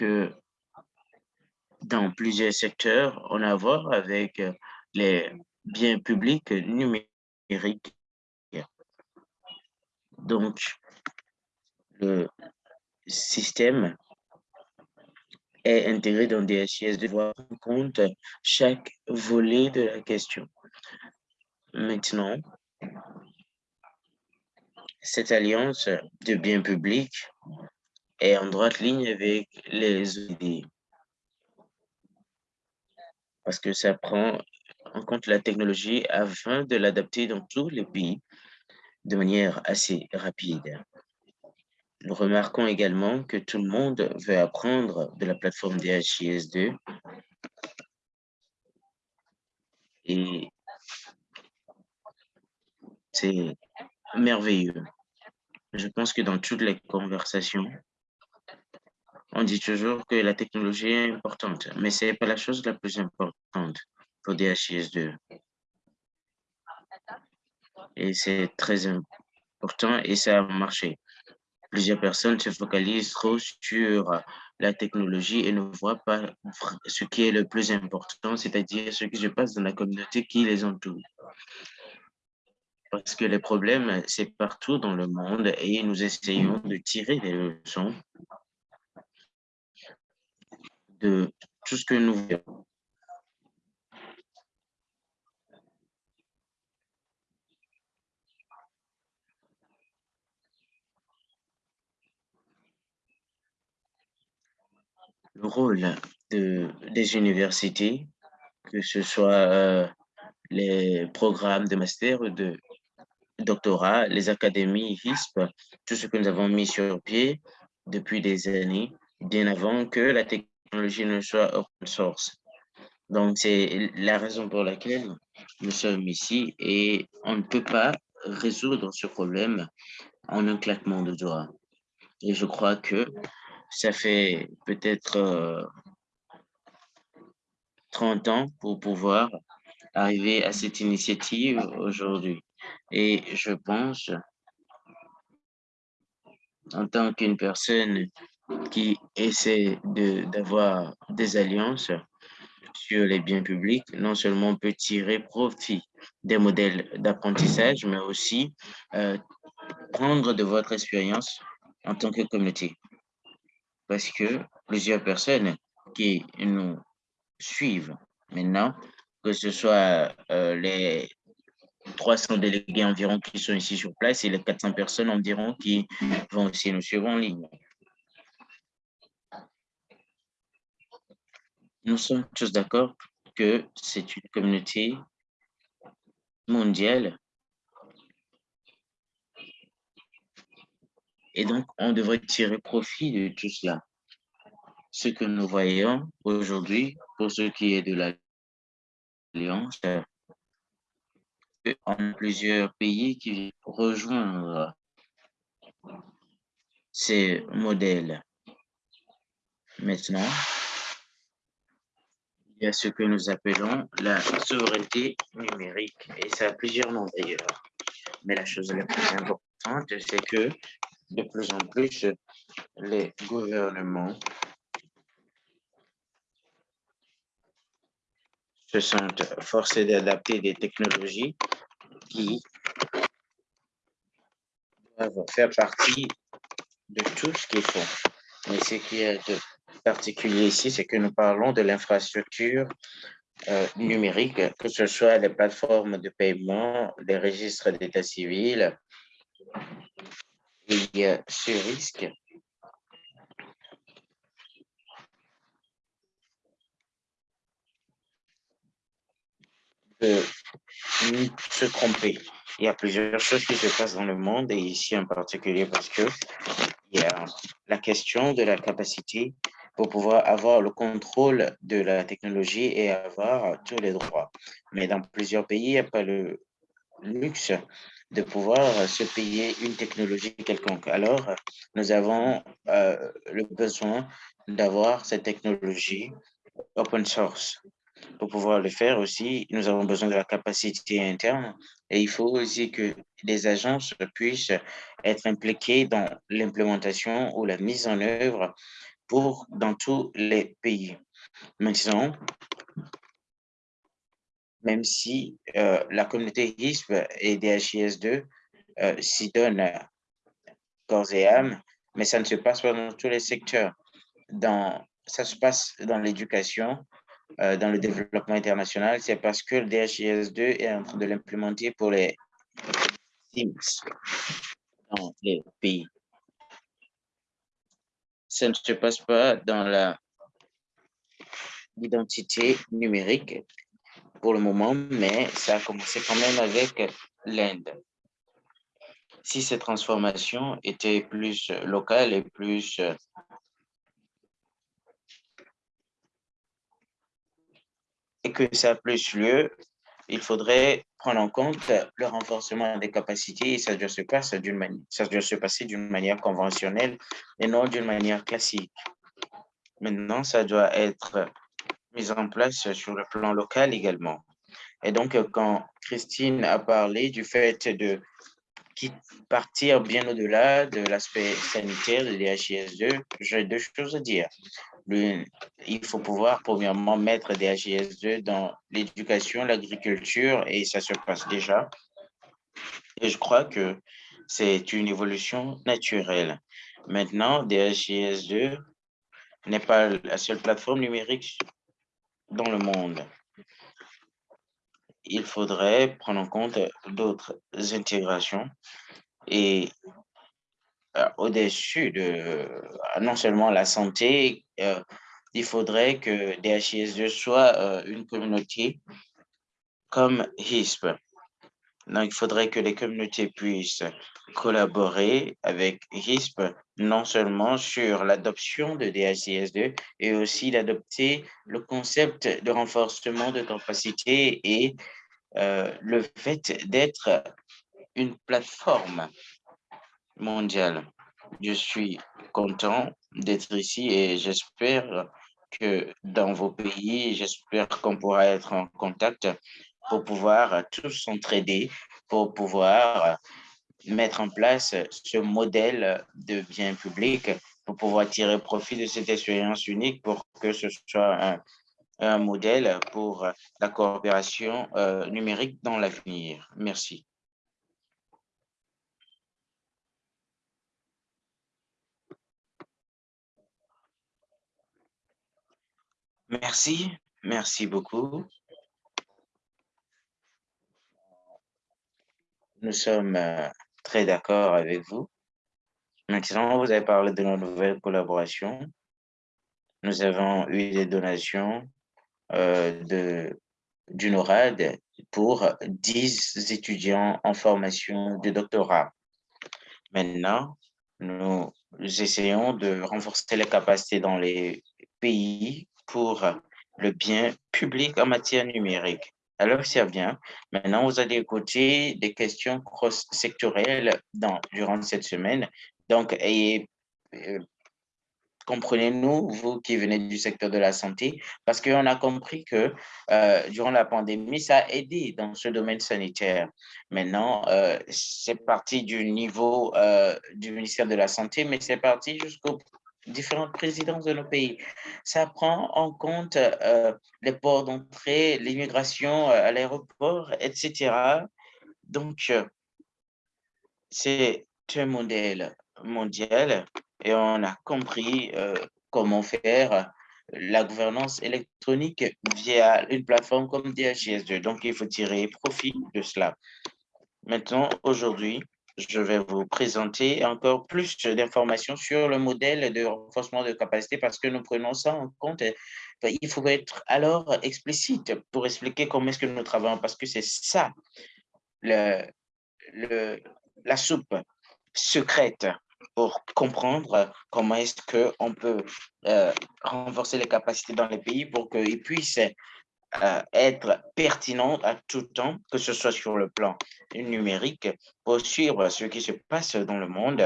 que dans plusieurs secteurs, on a à voir avec les biens publics numériques. Donc, le système est intégré dans DHIS de voir en compte chaque volet de la question. Maintenant, cette alliance de biens publics est en droite ligne avec les idées parce que ça prend en compte la technologie afin de l'adapter dans tous les pays de manière assez rapide. Nous remarquons également que tout le monde veut apprendre de la plateforme DHIS2 et c'est merveilleux. Je pense que dans toutes les conversations, on dit toujours que la technologie est importante, mais ce n'est pas la chose la plus importante pour DHIS2. Et c'est très important et ça a marché. Plusieurs personnes se focalisent trop sur la technologie et ne voient pas ce qui est le plus important, c'est-à-dire ce qui se passe dans la communauté qui les entoure. Parce que les problèmes, c'est partout dans le monde et nous essayons de tirer des leçons de tout ce que nous voyons. Le rôle de, des universités, que ce soit euh, les programmes de master ou de doctorat, les académies HISP, tout ce que nous avons mis sur pied depuis des années, bien avant que la technologie ne soit open source. Donc, c'est la raison pour laquelle nous sommes ici et on ne peut pas résoudre ce problème en un claquement de doigts. Et je crois que ça fait peut-être 30 euh, ans pour pouvoir arriver à cette initiative aujourd'hui. Et je pense, en tant qu'une personne qui essaie d'avoir des alliances sur les biens publics, non seulement peut tirer profit des modèles d'apprentissage, mais aussi euh, prendre de votre expérience en tant que communauté parce que plusieurs personnes qui nous suivent maintenant, que ce soit euh, les 300 délégués environ qui sont ici sur place et les 400 personnes environ qui vont aussi nous suivre en ligne. Nous sommes tous d'accord que c'est une communauté mondiale Et donc, on devrait tirer profit de tout cela. Ce que nous voyons aujourd'hui, pour ce qui est de l'Alliance, en plusieurs pays qui rejoignent ces modèles. Maintenant, il y a ce que nous appelons la souveraineté numérique, et ça a plusieurs noms d'ailleurs. Mais la chose la plus importante, c'est que de plus en plus, les gouvernements se sentent forcés d'adapter des technologies qui doivent faire partie de tout ce qu'ils font. Mais ce qui est de particulier ici, c'est que nous parlons de l'infrastructure euh, numérique, que ce soit les plateformes de paiement, les registres d'état civil, il y a ce risque de se tromper. Il y a plusieurs choses qui se passent dans le monde et ici en particulier parce que il y a la question de la capacité pour pouvoir avoir le contrôle de la technologie et avoir tous les droits. Mais dans plusieurs pays, il n'y a pas le luxe de pouvoir se payer une technologie quelconque. Alors, nous avons euh, le besoin d'avoir cette technologie open source. Pour pouvoir le faire aussi, nous avons besoin de la capacité interne et il faut aussi que les agences puissent être impliquées dans l'implémentation ou la mise en œuvre dans tous les pays. Maintenant, même si euh, la communauté HISP et DHIS2 euh, s'y donnent corps et âme, mais ça ne se passe pas dans tous les secteurs. Ça se passe dans l'éducation, euh, dans le développement international, c'est parce que le DHIS2 est en train de l'implémenter pour les teams dans les pays. Ça ne se passe pas dans l'identité numérique pour le moment, mais ça a commencé quand même avec l'Inde. Si cette transformation était plus locale et plus et que ça a plus lieu, il faudrait prendre en compte le renforcement des capacités et ça doit se passer d'une manière, conventionnelle et non d'une manière classique. Maintenant, ça doit être mis en place sur le plan local également. Et donc, quand Christine a parlé du fait de partir bien au-delà de l'aspect sanitaire de l'HIS2, j'ai deux choses à dire. Il faut pouvoir, premièrement, mettre des HIS2 dans l'éducation, l'agriculture, et ça se passe déjà. Et je crois que c'est une évolution naturelle. Maintenant, DHIS2 n'est pas la seule plateforme numérique dans le monde. Il faudrait prendre en compte d'autres intégrations et euh, au-dessus de euh, non seulement la santé, euh, il faudrait que DHIS2 soit une communauté comme HISP. Donc, il faudrait que les communautés puissent collaborer avec HISP, non seulement sur l'adoption de DHIS2, et aussi d'adopter le concept de renforcement de capacité et euh, le fait d'être une plateforme mondiale. Je suis content d'être ici et j'espère que dans vos pays, j'espère qu'on pourra être en contact pour pouvoir tous s'entraider, pour pouvoir mettre en place ce modèle de bien public, pour pouvoir tirer profit de cette expérience unique pour que ce soit un, modèle pour la coopération euh, numérique dans l'avenir. Merci. Merci, merci beaucoup. Nous sommes euh, très d'accord avec vous. Maintenant, vous avez parlé de nos nouvelles collaborations. Nous avons eu des donations euh, de, pour 10 étudiants en formation de doctorat. Maintenant, nous essayons de renforcer les capacités dans les pays pour le bien public en matière numérique. Alors, c'est bien. Maintenant, vous allez écouter des questions cross-sectorielles durant cette semaine. Donc, euh, comprenez-nous, vous qui venez du secteur de la santé, parce qu'on a compris que euh, durant la pandémie, ça a aidé dans ce domaine sanitaire. Maintenant, euh, c'est parti du niveau du ministère de la Santé, mais c'est parti jusqu'au différentes présidences de nos pays. Ça prend en compte euh, les ports d'entrée, l'immigration euh, à l'aéroport, etc. Donc, euh, c'est un modèle mondial et on a compris comment faire la gouvernance électronique via une plateforme comme DHIS2. Donc, il faut tirer profit de cela. Maintenant, aujourd'hui, je vais vous présenter encore plus d'informations sur le modèle de renforcement de capacité parce que nous prenons ça en compte. Il faut être alors explicite pour expliquer comment est-ce que nous travaillons parce que c'est ça la soupe secrète pour comprendre comment est-ce qu'on peut euh, renforcer les capacités dans les pays pour qu'ils puissent être pertinent à tout temps, que ce soit sur le plan numérique, pour suivre ce qui se passe dans le monde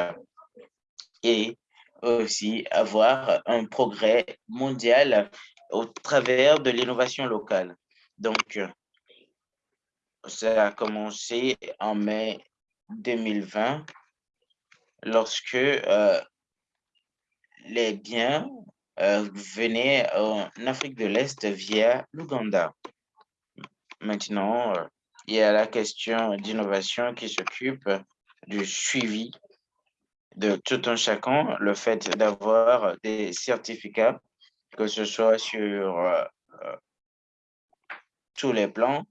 et aussi avoir un progrès mondial au travers de l'innovation locale. Donc, ça a commencé en mai 2020 lorsque euh, les biens venaient en Afrique de l'Est via l'Ouganda. Maintenant, il y a la question d'innovation qui s'occupe du suivi de tout un chacun, le fait d'avoir des certificats, que ce soit sur tous les plans,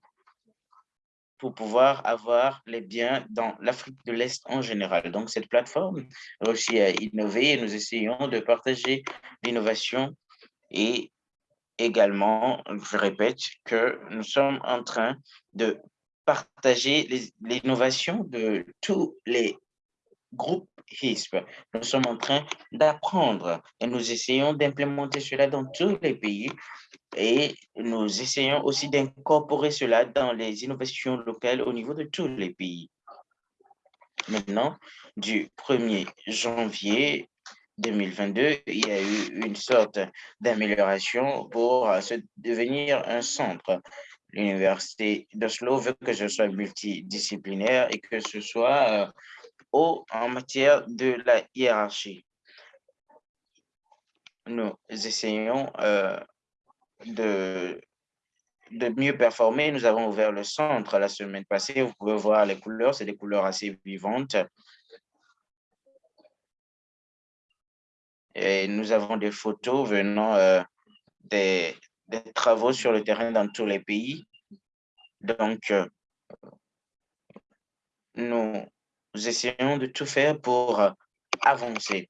pour pouvoir avoir les biens dans l'Afrique de l'Est en général. Donc, cette plateforme réussit à innover et nous essayons de partager l'innovation et également, je répète, que nous sommes en train de partager l'innovation de tous les groupes HISP. Nous sommes en train d'apprendre et nous essayons d'implémenter cela dans tous les pays et nous essayons aussi d'incorporer cela dans les innovations locales au niveau de tous les pays. Maintenant, du 1er janvier 2022, il y a eu une sorte d'amélioration pour devenir un centre. L'Université d'Oslo veut que ce soit multidisciplinaire et que ce soit euh, haut en matière de la hiérarchie. Nous essayons euh, de, de mieux performer. Nous avons ouvert le centre la semaine passée. Vous pouvez voir les couleurs, c'est des couleurs assez vivantes. Et nous avons des photos venant euh, des, des, travaux sur le terrain dans tous les pays. Donc, euh, nous essayons de tout faire pour avancer.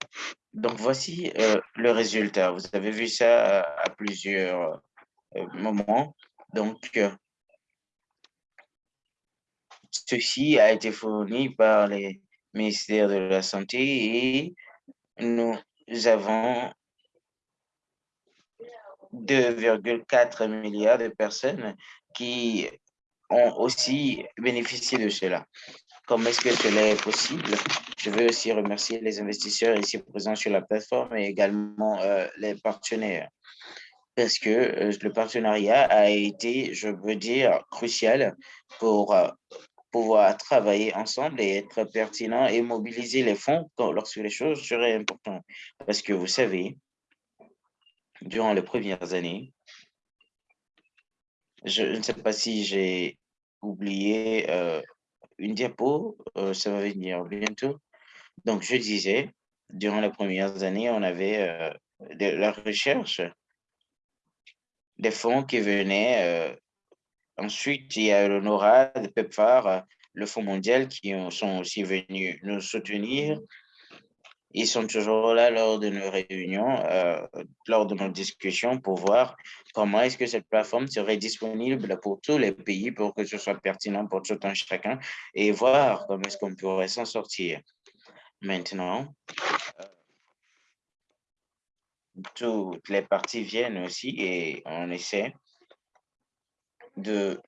Donc, voici euh, le résultat. Vous avez vu ça à, plusieurs euh, moments. Donc, euh, ceci a été fourni par les ministères de la Santé et nous avons 2,4 milliards de personnes qui ont aussi bénéficié de cela. Comment est-ce que cela est possible? Je veux aussi remercier les investisseurs ici présents sur la plateforme et également euh, les partenaires parce que euh, le partenariat a été, je veux dire, crucial pour euh, pouvoir travailler ensemble et être pertinent et mobiliser les fonds lorsque les choses seraient importantes. Parce que vous savez, durant les premières années, je ne sais pas si j'ai oublié une diapo, euh, ça va venir bientôt. Donc, je disais, durant les premières années, on avait euh, de la recherche, des fonds qui venaient. Euh, ensuite, il y a le PEPFAR, le Fonds mondial qui sont aussi venus nous soutenir. Ils sont toujours là lors de nos réunions, euh, lors de nos discussions pour voir comment est-ce que cette plateforme serait disponible pour tous les pays pour que ce soit pertinent pour tout un chacun et voir comment est-ce qu'on pourrait s'en sortir. Maintenant, euh, toutes les parties viennent aussi et on essaie de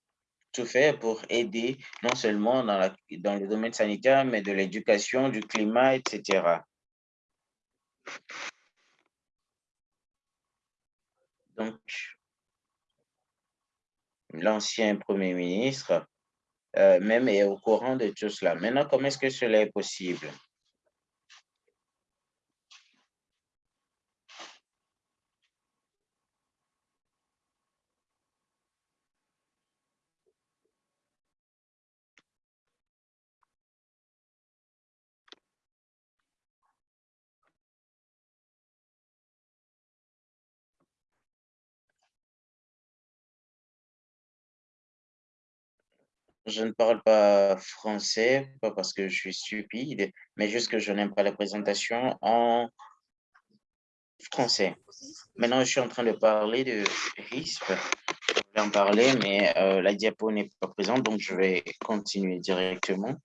tout faire pour aider non seulement dans, le domaine sanitaire, mais de l'éducation, du climat, etc. Donc, l'ancien Premier ministre euh, même est au courant de tout cela. Maintenant, comment est-ce que cela est possible? Je ne parle pas français, pas parce que je suis stupide, mais juste que je n'aime pas la présentation en français. Maintenant, je suis en train de parler de RISP. Je vais en parler, mais euh, la diapo n'est pas présente, donc je vais continuer directement.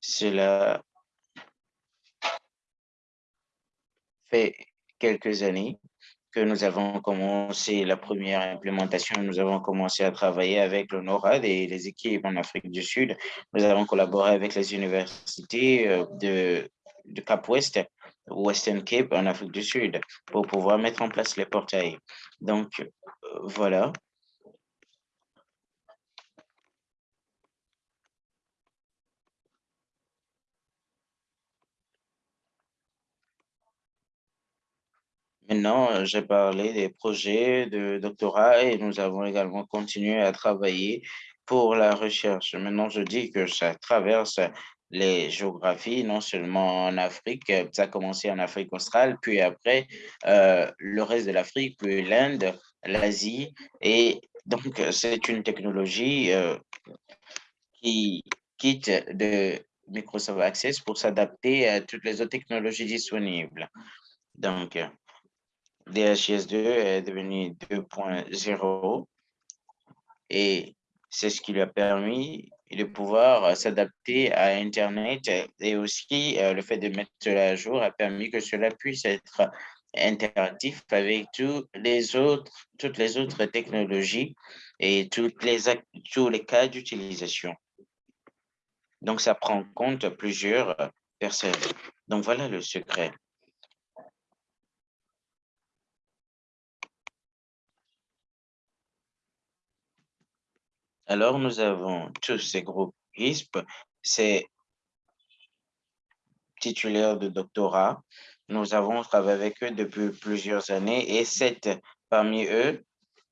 Cela fait quelques années que nous avons commencé la première implémentation, nous avons commencé à travailler avec le NORAD et les équipes en Afrique du Sud. Nous avons collaboré avec les universités euh, de, de Cap-Ouest, Western Cape en Afrique du Sud, pour pouvoir mettre en place les portails. Donc, euh, voilà. Maintenant, j'ai parlé des projets de doctorat et nous avons également continué à travailler pour la recherche. Maintenant, je dis que ça traverse les géographies, non seulement en Afrique, ça a commencé en Afrique australe, puis après euh, le reste de l'Afrique, puis l'Inde, l'Asie. Et donc, c'est une technologie euh, qui quitte de Microsoft Access pour s'adapter à toutes les autres technologies disponibles. Donc, DHIS2 est devenu 2.0 et c'est ce qui lui a permis de pouvoir s'adapter à Internet et aussi euh, le fait de mettre cela à jour a permis que cela puisse être interactif avec tous les autres, toutes les autres technologies et toutes les, tous les cas d'utilisation. Donc, ça prend en compte plusieurs personnes. Donc, voilà le secret. Alors, nous avons tous ces groupes ISP, ces titulaires de doctorat. Nous avons travaillé avec eux depuis plusieurs années et sept parmi eux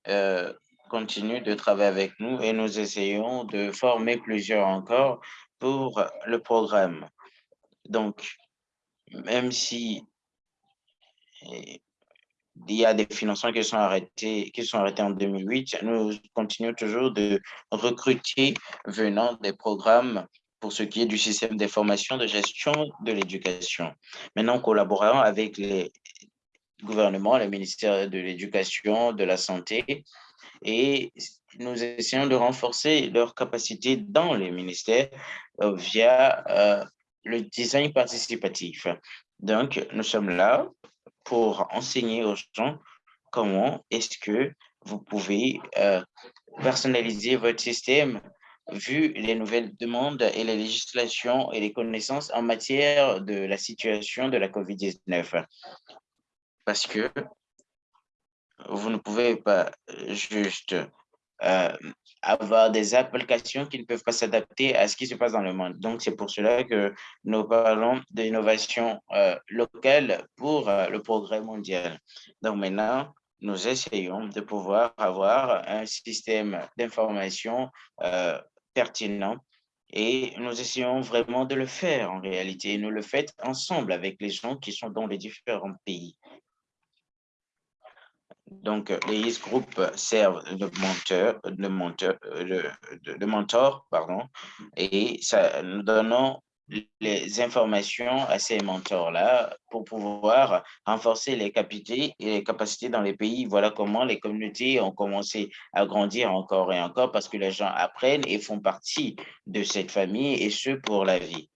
euh, continuent de travailler avec nous et nous essayons de former plusieurs encore pour le programme. Donc, même si il y a des financements qui sont arrêtés, qui sont arrêtés en 2008. Nous continuons toujours de recruter venant des programmes pour ce qui est du système d'information de gestion de l'éducation. Maintenant, collaborant avec les gouvernements, le ministère de l'Éducation, de la Santé, et nous essayons de renforcer leurs capacités dans les ministères euh, via euh, le design participatif. Donc, nous sommes là pour enseigner aux gens comment est-ce que vous pouvez euh, personnaliser votre système vu les nouvelles demandes et les législations et les connaissances en matière de la situation de la COVID-19. Parce que vous ne pouvez pas juste euh, avoir des applications qui ne peuvent pas s'adapter à ce qui se passe dans le monde. Donc, c'est pour cela que nous parlons d'innovation euh, locale pour euh, le progrès mondial. Donc, maintenant, nous essayons de pouvoir avoir un système d'information pertinent et nous essayons vraiment de le faire en réalité. Nous le faisons ensemble avec les gens qui sont dans les différents pays. Donc, les groupes servent de mentor, de mentor, de, mentor pardon, et ça, nous donnons les informations à ces mentors-là pour pouvoir renforcer les capacités dans les pays. Voilà comment les communautés ont commencé à grandir encore et encore parce que les gens apprennent et font partie de cette famille et ce pour la vie.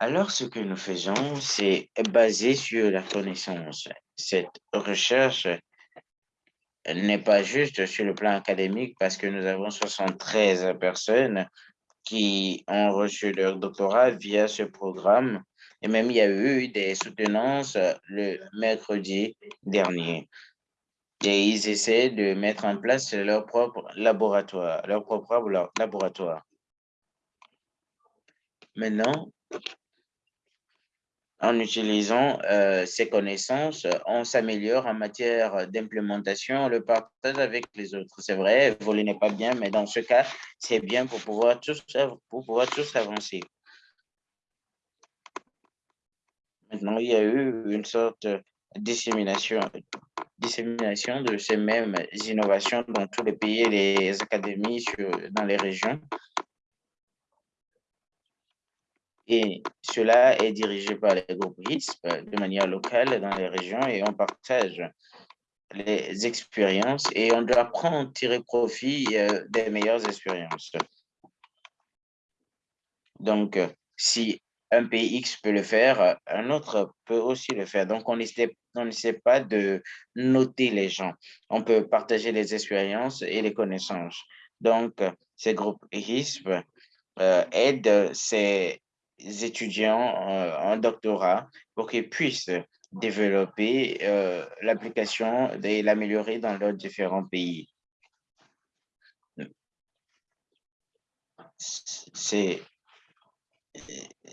Alors, ce que nous faisons, c'est basé sur la connaissance. Cette recherche n'est pas juste sur le plan académique parce que nous avons 73 personnes qui ont reçu leur doctorat via ce programme. Et même, il y a eu des soutenances le mercredi dernier. Et ils essaient de mettre en place leur propre laboratoire, leur propre laboratoire. Maintenant, en utilisant euh, ces connaissances, on s'améliore en matière d'implémentation, on le partage avec les autres. C'est vrai, voler n'est pas bien, mais dans ce cas, c'est bien pour pouvoir tous, pour pouvoir tous avancer. Maintenant, il y a eu une sorte de dissémination, dissémination de ces mêmes innovations dans tous les pays et les académies dans les régions. Et cela est dirigé par les groupes RISP de manière locale dans les régions et on partage les expériences et on doit prendre, tirer profit euh, des meilleures expériences. Donc, si un pays X peut le faire, un autre peut aussi le faire. Donc, on n'essaie pas de noter les gens. On peut partager les expériences et les connaissances. Donc, ces groupes euh, aident ces étudiants euh, en doctorat pour qu'ils puissent développer euh, l'application et l'améliorer dans leurs différents pays. Ces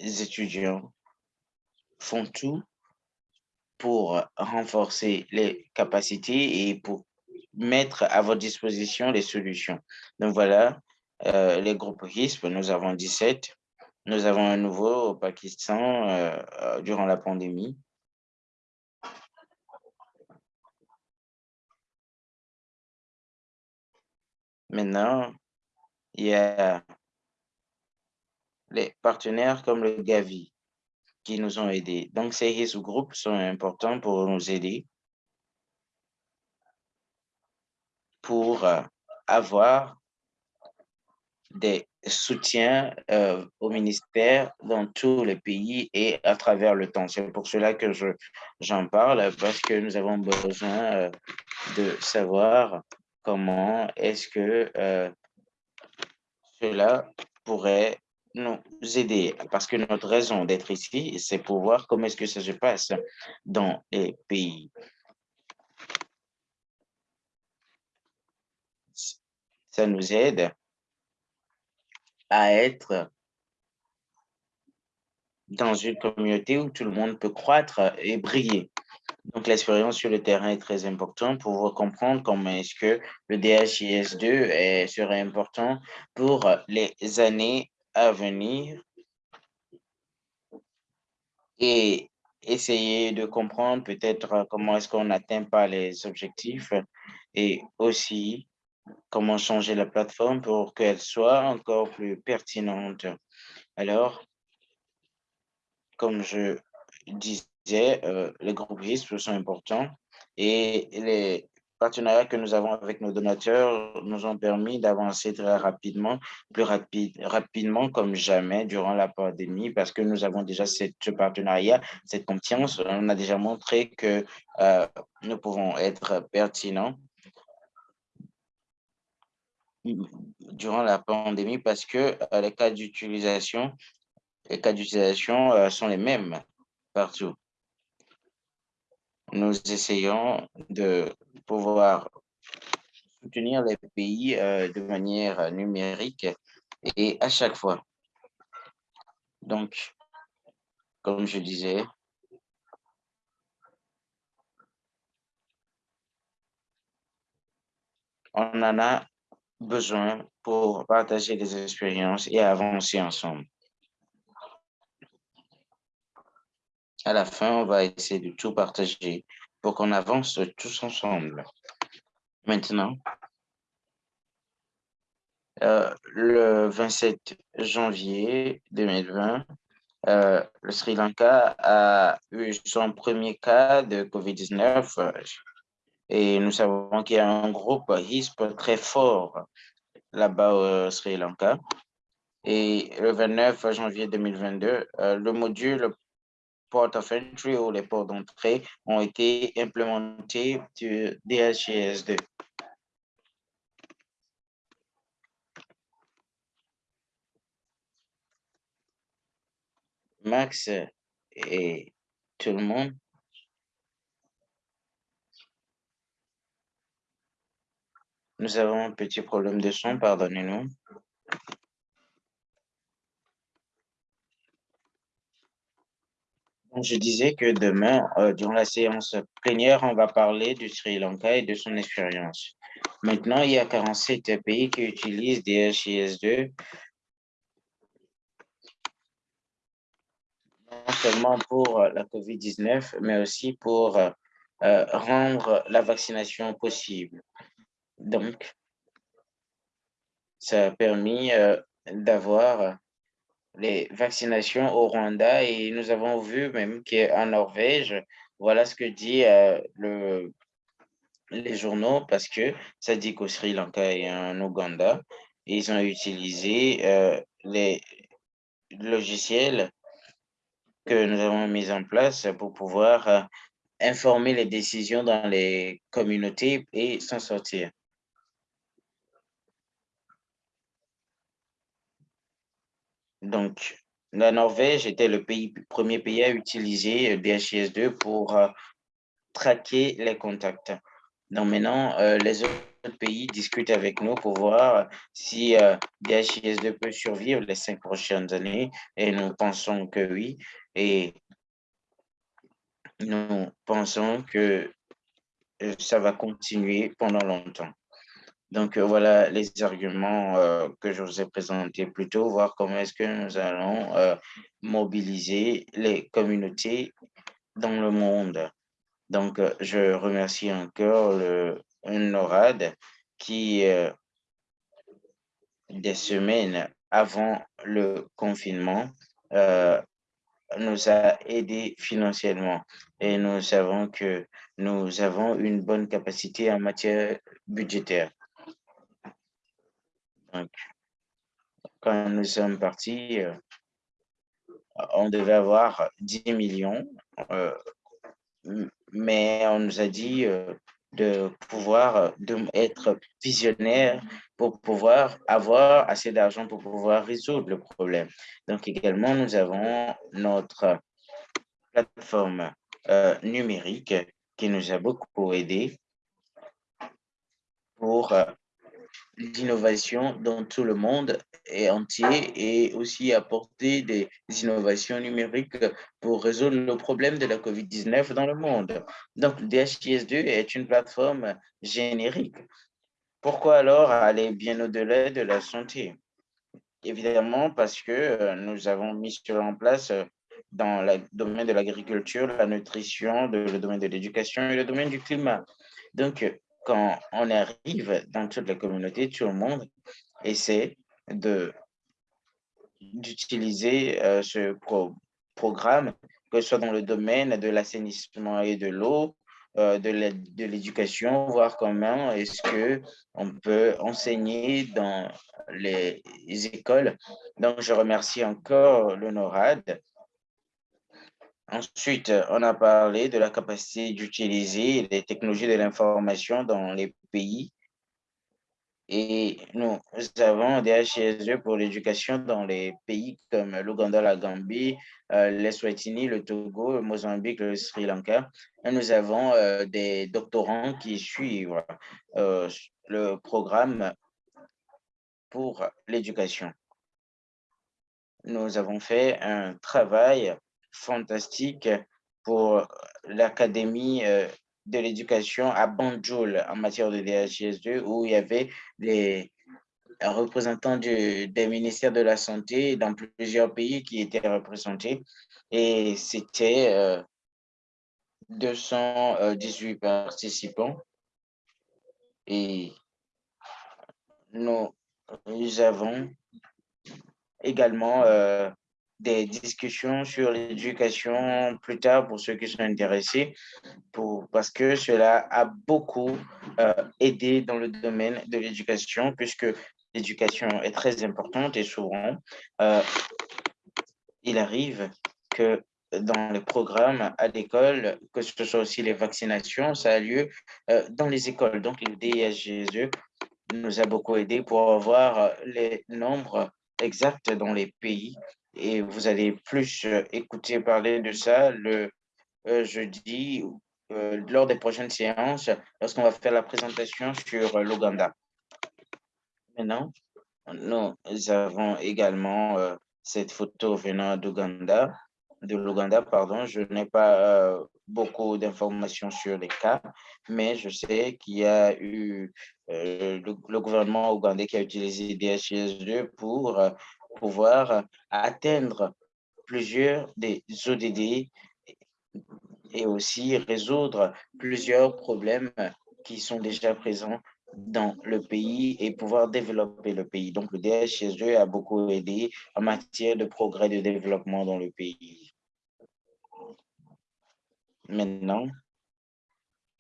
étudiants font tout pour renforcer les capacités et pour mettre à votre disposition les solutions. Donc voilà, euh, les groupes RISP, nous avons 17. Nous avons un nouveau au Pakistan euh, euh, durant la pandémie. Maintenant, il y a les partenaires comme le Gavi qui nous ont aidés. Donc, ces groupes sont importants pour nous aider pour euh, avoir des soutiens euh, au ministère dans tous les pays et à travers le temps. C'est pour cela que je j'en parle, parce que nous avons besoin euh, de savoir comment est-ce que cela pourrait nous aider, parce que notre raison d'être ici, c'est pour voir comment est-ce que ça se passe dans les pays. Ça nous aide à être dans une communauté où tout le monde peut croître et briller. Donc, l'expérience sur le terrain est très importante pour comprendre comment est-ce que le DHIS2 serait important pour les années à venir et essayer de comprendre peut-être comment est-ce qu'on n'atteint pas les objectifs et aussi comment changer la plateforme pour qu'elle soit encore plus pertinente. Alors, comme je disais, euh, les groupes risques sont importants et les partenariats que nous avons avec nos donateurs nous ont permis d'avancer très rapidement, plus rapide, rapidement comme jamais durant la pandémie, parce que nous avons déjà ce partenariat, cette confiance. On a déjà montré que euh, nous pouvons être pertinents durant la pandémie parce que euh, les cas d'utilisation les cas d'utilisation euh, sont les mêmes partout. Nous essayons de pouvoir soutenir les pays euh, de manière numérique et à chaque fois. Donc, comme je disais, on en a besoin pour partager des expériences et avancer ensemble. À la fin, on va essayer de tout partager pour qu'on avance tous ensemble. Maintenant, euh, le 27 janvier 2020, euh, le Sri Lanka a eu son premier cas de COVID-19 et nous savons qu'il y a un groupe HISP très fort là-bas au Sri Lanka. Et le 29 janvier 2022, euh, le module port of entry ou les ports d'entrée ont été implémentés du DHIS2. Max et tout le monde Nous avons un petit problème de son, pardonnez-nous. Je disais que demain, euh, durant la séance plénière, on va parler du Sri Lanka et de son expérience. Maintenant, il y a 47 pays qui utilisent DHIS2 non seulement pour la COVID-19, mais aussi pour euh, rendre la vaccination possible. Donc, ça a permis euh, d'avoir les vaccinations au Rwanda et nous avons vu même qu'en Norvège, voilà ce que dit euh, le, les journaux parce que ça dit qu'au Sri Lanka et en Ouganda, ils ont utilisé euh, les logiciels que nous avons mis en place pour pouvoir informer les décisions dans les communautés et s'en sortir. Donc, la Norvège était le premier pays à utiliser DHIS2 pour euh, traquer les contacts. Donc maintenant, euh, les autres pays discutent avec nous pour voir si euh, DHIS2 peut survivre les cinq prochaines années et nous pensons que oui. Et nous pensons que ça va continuer pendant longtemps. Donc, voilà les arguments que je vous ai présentés plus tôt, voir comment est-ce que nous allons mobiliser les communautés dans le monde. Donc, je remercie encore le NORAD qui, des semaines avant le confinement, nous a aidés financièrement et nous savons que nous avons une bonne capacité en matière budgétaire. Donc, quand nous sommes partis, on devait avoir 10 millions, mais on nous a dit de pouvoir de être visionnaire pour pouvoir avoir assez d'argent pour pouvoir résoudre le problème. Donc également, nous avons notre plateforme euh, numérique qui nous a beaucoup aidé pour euh, l'innovation dans tout le monde et entier et aussi apporter des innovations numériques pour résoudre le problème de la COVID-19 dans le monde. Donc, DHIS2 est une plateforme générique. Pourquoi alors aller bien au-delà de la santé? Évidemment, parce que euh, nous avons mis en place euh, dans le domaine de l'agriculture, la nutrition, le domaine de l'éducation et le domaine du climat. Donc, quand on arrive dans toute la communauté, tout le monde essaie d'utiliser euh, ce programme, que ce soit dans le domaine de l'assainissement et de l'eau, euh, de l'éducation, voir comment est-ce qu'on peut enseigner dans les écoles. Donc, je remercie encore l'honorade Ensuite, on a parlé de la capacité d'utiliser les technologies de l'information dans les pays. Et nous avons des HSE pour l'éducation dans les pays comme l'Ouganda, la Gambie, euh, l'Eswatini, le Togo, le Mozambique, le Sri Lanka. Et nous avons euh, des doctorants qui suivent euh, le programme pour l'éducation. Nous avons fait un travail fantastique pour l'Académie euh, de l'éducation à Banjul en matière de DHS2 où il y avait des représentants des ministères de la Santé dans plusieurs pays qui étaient représentés. Et c'était 218 euh, participants. Et nous, nous avons également euh, des discussions sur l'éducation plus tard pour ceux qui sont intéressés, pour, parce que cela a beaucoup euh, aidé dans le domaine de l'éducation, puisque l'éducation est très importante et souvent, euh, il arrive que dans les programmes à l'école, que ce soit aussi les vaccinations, ça a lieu euh, dans les écoles. Donc, le DISGSE nous a beaucoup aidé pour avoir les nombres exacts dans les pays et vous allez plus euh, écouter parler de ça le euh, jeudi euh, lors des prochaines séances lorsqu'on va faire la présentation sur l'Ouganda. Maintenant, nous avons également cette photo venant d'Ouganda, de l'Ouganda, pardon. Je n'ai pas beaucoup d'informations sur les cas, mais je sais qu'il y a eu le, le, gouvernement ougandais qui a utilisé DHS2 pour pouvoir atteindre plusieurs des ODD et aussi résoudre plusieurs problèmes qui sont déjà présents dans le pays et pouvoir développer le pays. Donc, le DHS2 a beaucoup aidé en matière de progrès de développement dans le pays. Maintenant,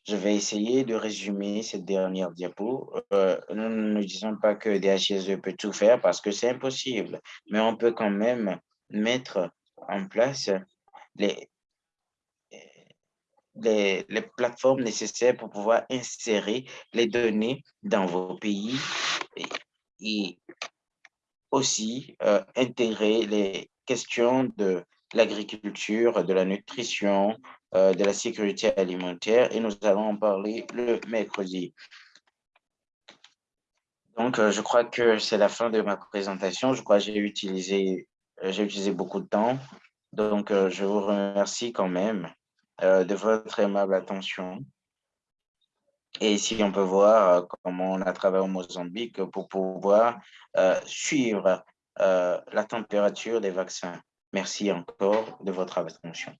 je vais essayer de résumer cette dernière diapo. Euh, nous ne disons pas que DHSE peut tout faire parce que c'est impossible, mais on peut quand même mettre en place les, les, plateformes nécessaires pour pouvoir insérer les données dans vos pays et, et aussi euh, intégrer les questions de l'agriculture, de la nutrition, euh, de la sécurité alimentaire et nous allons en parler le mercredi. Donc, euh, je crois que c'est la fin de ma présentation. Je crois que j'ai utilisé, euh, j'ai utilisé beaucoup de temps. Donc, je vous remercie quand même de votre aimable attention. Et ici, on peut voir comment on a travaillé au Mozambique pour pouvoir suivre la température des vaccins. Merci encore de votre attention.